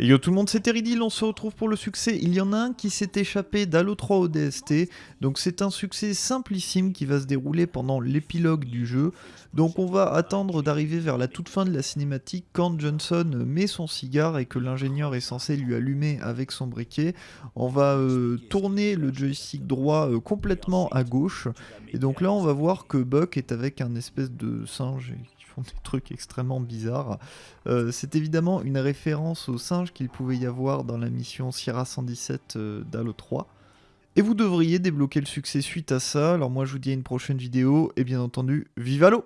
Et yo tout le monde, c'est Teridil, on se retrouve pour le succès. Il y en a un qui s'est échappé d'Halo 3 au donc c'est un succès simplissime qui va se dérouler pendant l'épilogue du jeu. Donc on va attendre d'arriver vers la toute fin de la cinématique quand Johnson met son cigare et que l'ingénieur est censé lui allumer avec son briquet. On va euh, tourner le joystick droit euh, complètement à gauche, et donc là on va voir que Buck est avec un espèce de singe des trucs extrêmement bizarres. Euh, c'est évidemment une référence aux singes qu'il pouvait y avoir dans la mission Sierra 117 euh, d'Halo 3. Et vous devriez débloquer le succès suite à ça. Alors moi je vous dis à une prochaine vidéo et bien entendu, vive Halo